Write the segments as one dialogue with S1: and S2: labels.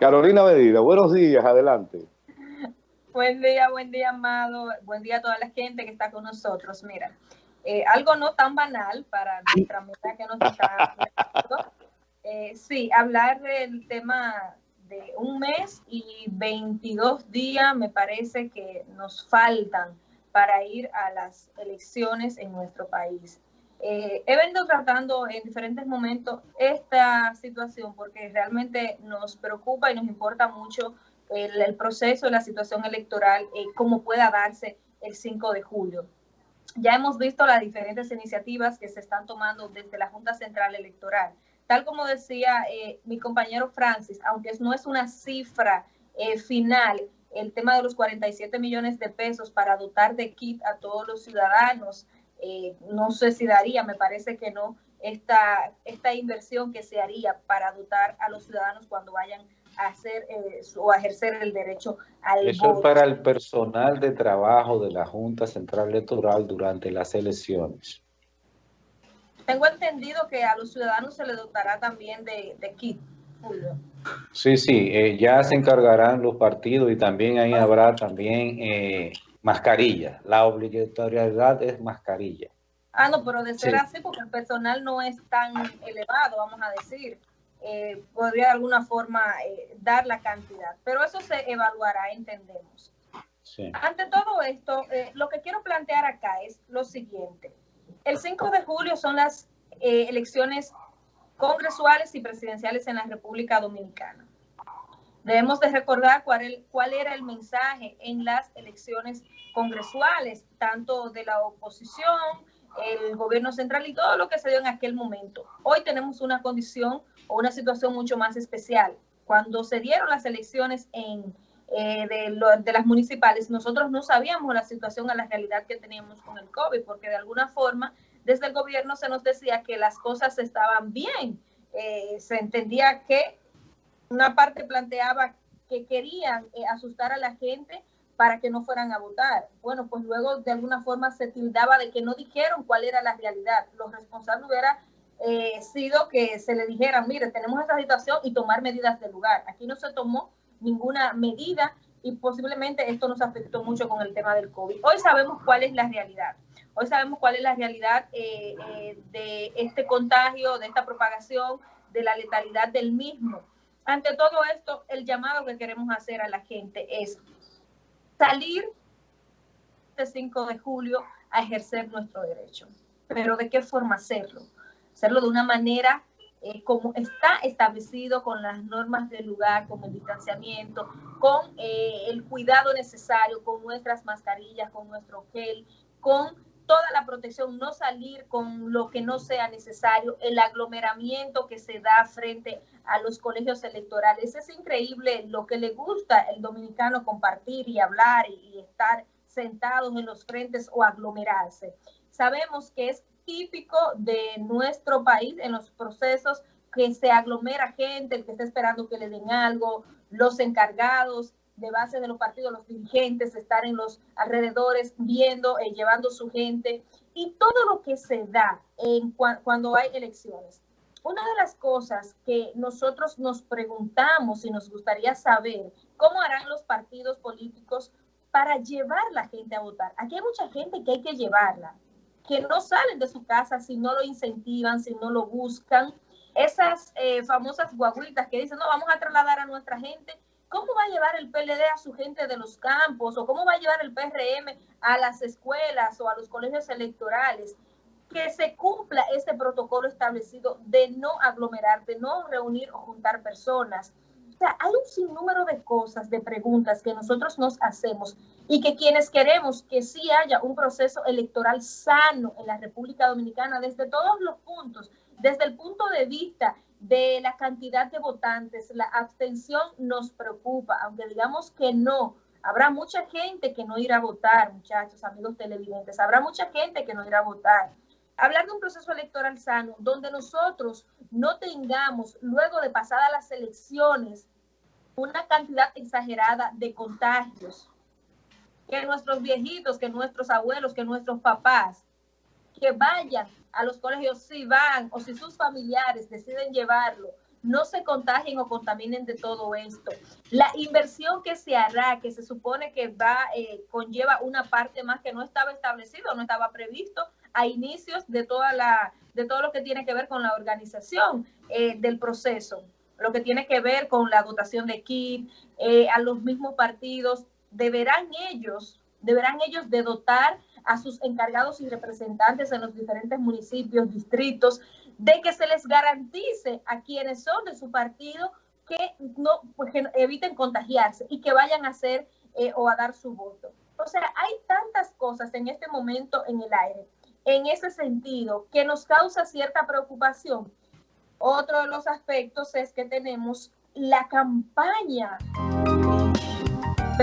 S1: Carolina Medina, buenos días, adelante.
S2: Buen día, buen día, Amado. Buen día a toda la gente que está con nosotros. Mira, eh, algo no tan banal para nuestra amiga que nos está eh, sí, hablar del tema de un mes y 22 días me parece que nos faltan para ir a las elecciones en nuestro país. Eh, he venido tratando en diferentes momentos esta situación porque realmente nos preocupa y nos importa mucho el, proceso de la situación electoral, y cómo pueda darse el 5 de julio. Ya hemos visto las diferentes iniciativas que se están tomando desde la Junta Central Electoral. Tal como decía eh, mi compañero Francis, aunque no es una cifra eh, final, el tema de los 47 millones de pesos para dotar de kit a todos los ciudadanos, eh, no sé si daría, me parece que no, esta, esta inversión que se haría para dotar a los ciudadanos cuando vayan a hacer eh, o a ejercer el derecho al
S3: Eso es para el personal de trabajo de la Junta Central Electoral durante las elecciones.
S2: Tengo entendido que a los ciudadanos se les dotará también de, kit, Julio.
S3: Sí, sí, eh, ya se encargarán los partidos y también ahí habrá también eh, mascarilla. La obligatoriedad es mascarilla.
S2: Ah, no, pero de ser así, porque el personal no es tan elevado, vamos a decir, eh, podría de alguna forma eh, dar la cantidad. Pero eso se evaluará, entendemos. Ante todo esto, eh, lo que quiero plantear acá es lo siguiente. El 5 de julio son las elecciones congresuales y presidenciales en la República Dominicana. Debemos de recordar cuál, cuál, era el mensaje en las elecciones congresuales, tanto de la oposición, el gobierno central y todo lo que se dio en aquel momento. Hoy tenemos una condición o una situación mucho más especial. Cuando se dieron las elecciones en, eh, de, de, las municipales, nosotros no sabíamos la situación a la realidad que teníamos con el COVID, porque de alguna forma desde el gobierno se nos decía que las cosas estaban bien. Eh, se entendía que una parte planteaba que querían eh, asustar a la gente para que no fueran a votar. Bueno, pues luego de alguna forma se tildaba de que no dijeron cuál era la realidad. Lo responsable hubiera eh, sido que se le dijera, mire, tenemos esta situación y tomar medidas de lugar. Aquí no se tomó ninguna medida y posiblemente esto nos afectó mucho con el tema del COVID. Hoy sabemos cuál es la realidad. Hoy sabemos cuál es la realidad eh, de este contagio, de esta propagación, de la letalidad del mismo. Ante todo esto, el llamado que queremos hacer a la gente es salir este 5 de julio a ejercer nuestro derecho. Pero ¿de qué forma hacerlo? Hacerlo de una manera eh, como está establecido con las normas del lugar, con el distanciamiento, con eh, el cuidado necesario, con nuestras mascarillas, con nuestro gel, con toda la protección, no salir con lo que no sea necesario, el aglomeramiento que se da frente a los colegios electorales. Es increíble lo que le gusta el dominicano compartir y hablar y, estar sentados en los frentes o aglomerarse. Sabemos que es típico de nuestro país en los procesos que se aglomera gente, el que está esperando que le den algo, los encargados, de base de los partidos, los dirigentes, estar en los alrededores viendo, eh, llevando su gente y todo lo que se da en cuando hay elecciones. Una de las cosas que nosotros nos preguntamos y nos gustaría saber, ¿cómo harán los partidos políticos para llevar la gente a votar? Aquí hay mucha gente que hay que llevarla, que no salen de su casa si no lo incentivan, si no lo buscan. Esas eh, famosas guaguitas que dicen, no, vamos a trasladar a nuestra gente ¿Cómo va a llevar el PLD a su gente de los campos o cómo va a llevar el PRM a las escuelas o a los colegios electorales? Que se cumpla ese protocolo establecido de no aglomerar, de no reunir o juntar personas. O sea, hay un sinnúmero de cosas, de preguntas que nosotros nos hacemos y que quienes queremos que sí haya un proceso electoral sano en la República Dominicana desde todos los puntos, desde el punto de vista de la cantidad de votantes, la abstención nos preocupa, aunque digamos que no. Habrá mucha gente que no irá a votar, muchachos, amigos televidentes. Habrá mucha gente que no irá a votar. Hablar de un proceso electoral sano, donde nosotros no tengamos, luego de pasadas las elecciones, una cantidad exagerada de contagios. Que nuestros viejitos, que nuestros abuelos, que nuestros papás, que vayan a los colegios si van o si sus familiares deciden llevarlo, no se contagien o contaminen de todo esto. La inversión que se hará, que se supone que va, eh, conlleva una parte más que no estaba establecido, no estaba previsto a inicios de toda la, de todo lo que tiene que ver con la organización eh, del proceso, lo que tiene que ver con la dotación de kit, eh, a los mismos partidos, deberán ellos, deberán ellos de dotar a sus encargados y representantes en los diferentes municipios, distritos, de que se les garantice a quienes son de su partido que no pues eviten contagiarse y que vayan a hacer eh, o a dar su voto. O sea, hay tantas cosas en este momento en el aire, en ese sentido, que nos causa cierta preocupación. Otro de los aspectos es que tenemos la campaña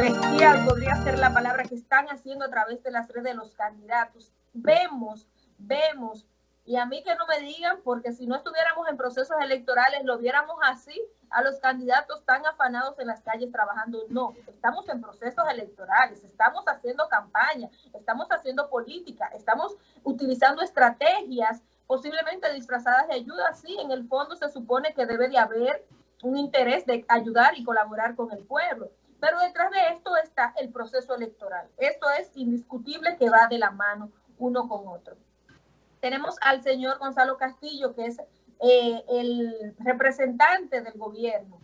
S2: bestial, podría ser la palabra que están haciendo a través de las redes de los candidatos. Vemos, vemos y a mí que no me digan, porque si no estuviéramos en procesos electorales, lo viéramos así, a los candidatos tan afanados en las calles trabajando. No, estamos en procesos electorales, estamos haciendo campaña, estamos haciendo política, estamos utilizando estrategias posiblemente disfrazadas de ayuda. Sí, en el fondo se supone que debe de haber un interés de ayudar y colaborar con el pueblo. Pero detrás de esto está el proceso electoral. Esto es indiscutible que va de la mano uno con otro tenemos al señor Gonzalo Castillo, que es eh, el representante del gobierno.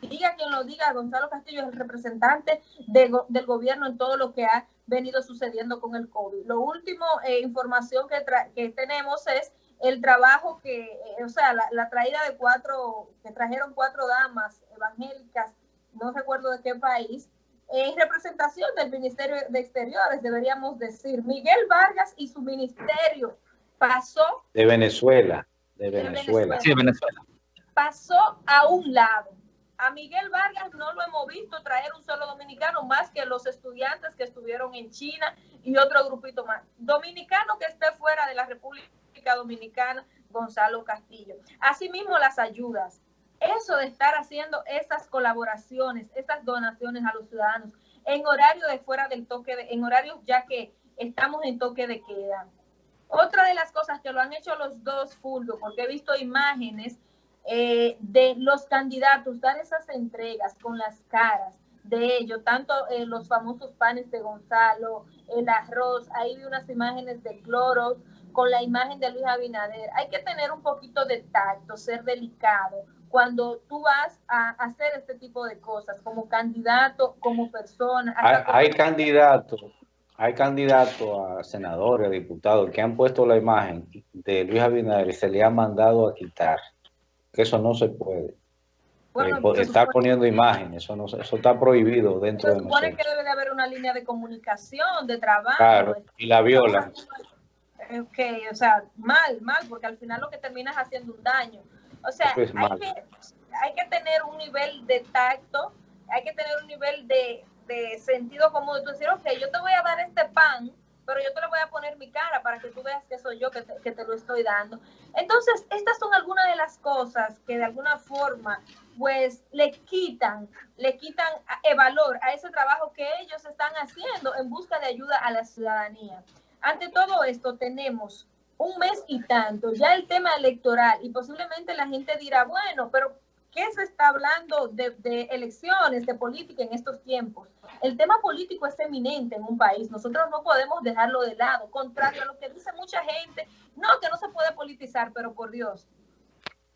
S2: Diga quien lo diga, Gonzalo Castillo es el representante del gobierno en todo lo que ha venido sucediendo con el COVID. Lo último, eh, información que, que, tenemos es el trabajo que, eh, o sea, la, traída de cuatro, que trajeron cuatro damas evangélicas, no recuerdo de qué país, en representación del Ministerio de Exteriores, deberíamos decir, Miguel Vargas y su ministerio pasó...
S3: De Venezuela, de Venezuela.
S2: Sí, de Venezuela. Pasó a un lado. A Miguel Vargas no lo hemos visto traer un solo dominicano más que los estudiantes que estuvieron en China y otro grupito más. Dominicano que esté fuera de la República Dominicana, Gonzalo Castillo. Asimismo, las ayudas. Eso de estar haciendo esas colaboraciones, esas donaciones a los ciudadanos en horario de fuera del toque, de, en horarios ya que estamos en toque de queda. Otra de las cosas que lo han hecho los dos, Fulvio, porque he visto imágenes eh, de los candidatos dar esas entregas con las caras de ellos, tanto eh, los famosos panes de Gonzalo, el arroz, ahí vi unas imágenes de cloro con la imagen de Luis Abinader. Hay que tener un poquito de tacto, ser delicado cuando tú vas a hacer este tipo de cosas como candidato, como persona.
S3: Hay, hay candidatos hay candidatos a senadores, a diputados que han puesto la imagen de Luis Abinader y se le ha mandado a quitar. Que eso no se puede. Bueno, eh, está poniendo imágenes, eso, no, eso está prohibido dentro de nosotros. Se supone
S2: que debe de haber una línea de comunicación, de trabajo.
S3: Claro, y la violan.
S2: Ok, o sea, mal, mal, porque al final lo que termina es haciendo un daño. O sea, hay que, hay que tener un nivel de tacto, hay que tener un nivel de, de sentido común, tú decir, ok, yo te voy a dar este pan, pero yo te le voy a poner mi cara para que tú veas que soy yo que te, que te lo estoy dando. Entonces, estas son algunas de las cosas que de alguna forma, pues, le quitan, le quitan el valor a ese trabajo que ellos están haciendo en busca de ayuda a la ciudadanía. Ante todo esto, tenemos un mes y tanto, ya el tema electoral, y posiblemente la gente dirá, bueno, pero ¿Qué se está hablando de, elecciones, de política en estos tiempos? El tema político es eminente en un país. Nosotros no podemos dejarlo de lado. Contrario a lo que dice mucha gente, no, que no se puede politizar, pero por Dios,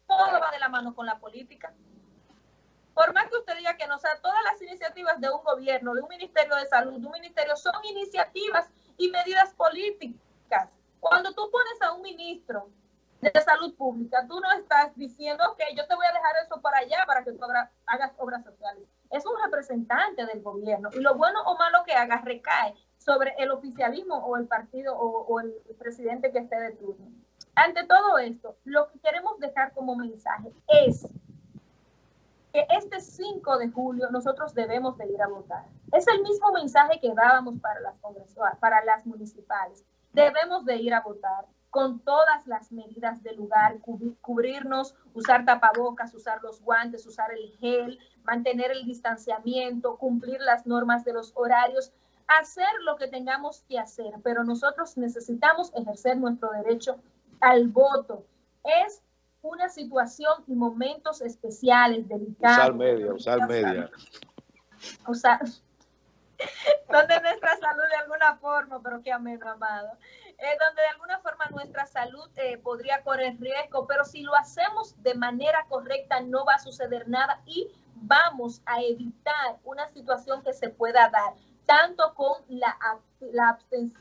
S2: todo va de la mano con la política. Por más que usted diga que no, sea, todas las iniciativas de un gobierno, de un ministerio de salud, de un ministerio, son iniciativas y medidas políticas. Cuando tú pones a un ministro de salud pública, tú no estás diciendo, ok, yo te voy a dejar eso para allá para que tú hagas obras sociales. Es un representante del gobierno y lo bueno o malo que hagas recae sobre el oficialismo o el partido o, o el presidente que esté de turno. Ante todo esto, lo que queremos dejar como mensaje es que este 5 de julio nosotros debemos de ir a votar. Es el mismo mensaje que dábamos para las, para las municipales. Debemos de ir a votar con todas las medidas del lugar, cubrirnos, usar tapabocas, usar los guantes, usar el gel, mantener el distanciamiento, cumplir las normas de los horarios, hacer lo que tengamos que hacer, pero nosotros necesitamos ejercer nuestro derecho al voto. Es una situación y momentos especiales, delicados.
S1: Usar media, usar media.
S2: Usar, donde nuestra salud de alguna forma, pero qué ameno, amado, eh, donde de alguna forma nuestra salud eh, podría correr riesgo, pero si lo hacemos de manera correcta no va a suceder nada y vamos a evitar una situación que se pueda dar, tanto con la, la abstención